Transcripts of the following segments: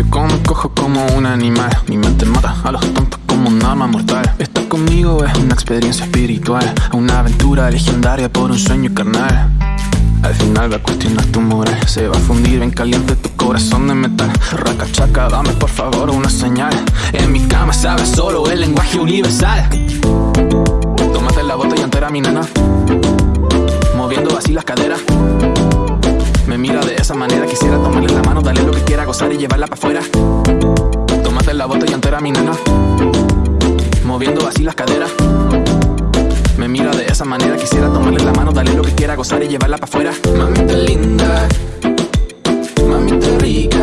Yo como cojo como un animal. Mi mente mata a los tontos como un arma mortal. Estar conmigo es una experiencia espiritual Una aventura legendaria por un sueño carnal. Al final va a cuestionar tu moral. Se va a fundir bien caliente tu corazón de metal. Raca chaca, dame por favor una señal. En mi cama sabes solo el lenguaje universal. Tómate la botella entera mi nena. Moviendo así las caderas esa manera Quisiera tomarle la mano, darle lo que quiera Gozar y llevarla para afuera Tómate la botella entera mi nena Moviendo así las caderas me mira de esa manera, quisiera tomarle la mano, darle lo que quiera, gozar y llevarla para afuera. Mamita linda, mamita rica,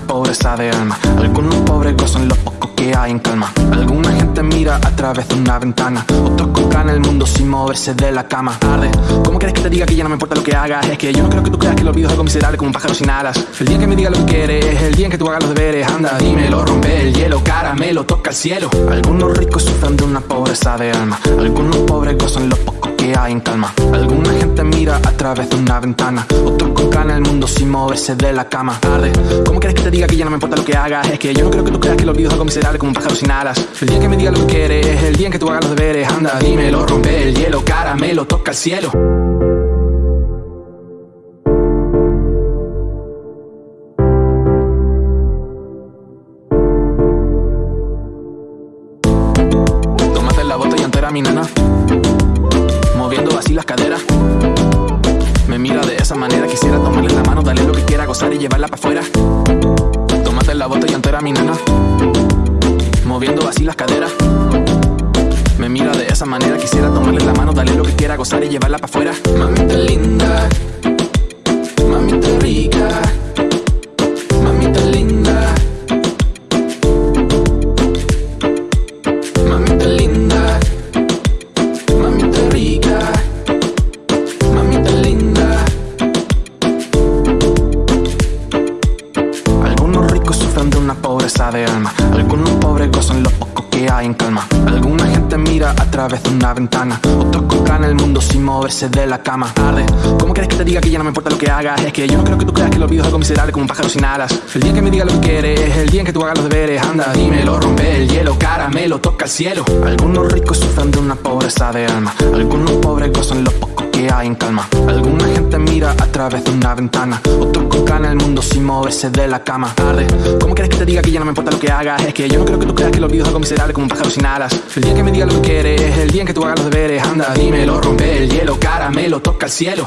pobreza de alma, algunos pobres gozan lo poco que hay en calma. Alguna gente mira a través de una ventana. Otros compran el mundo sin moverse de la cama. Tarde, ¿cómo quieres que te diga que ya no me importa lo que hagas? Es que yo no creo que tú creas que el olvido es algo miserable como un pájaro sin alas. El día que me diga lo que quieres es el día en que tú hagas los deberes. Anda, dímelo, rompe el hielo, caramelo, toca el cielo. Algunos ricos sufren de una pobreza de alma. Algunos pobres gozan lo poco hay en calma. Alguna gente mira a través de una ventana. Otros compran el mundo sin moverse de la cama. Tarde, ¿cómo quieres que te diga que ya no me importa lo que hagas? Es que yo no creo que tú creas que el olvido es algo miserable como un pájaro sin alas. El día que me diga lo que quieres es el día en que tú hagas los deberes Anda, dímelo, rompe el hielo, caramelo, toca el cielo. Tómate la botella entera, mi nena manera Quisiera tomarle la mano, darle lo que quiera Gozar y llevarla para afuera. Tómate la botella entera, mi nena Moviendo así las caderas. Me mira de esa manera Quisiera tomarle la mano, darle lo que quiera Gozar y llevarla para afuera. Mamita linda de alma. Algunos pobres gozan lo poco que hay en calma. Alguna gente mira a través de una ventana. Otros compran el mundo sin moverse de la cama. Tarde, ¿cómo quieres que te diga que ya no me importa lo que hagas? Es que yo no creo que tú creas que el olvido es algo miserable como un pájaro sin alas. El día que me diga lo que quieres es el día en que tú hagas los deberes. Anda, dímelo, rompe el hielo, caramelo, toca el cielo. Algunos ricos sufren de una pobreza de alma. Algunos pobres gozan lo poco que hay en calma. Alguna gente mira a través de una ventana. Otros compran el mundo sin moverse de la cama. Tarde, ¿cómo quieres que te diga que ya no me importa lo que hagas? Es que yo no creo que tú creas que el olvido es algo miserable como un pájaro sin alas. El día que me diga lo que quieres es el día en que tú hagas los deberes Anda, dímelo, rompe el hielo, caramelo, toca el cielo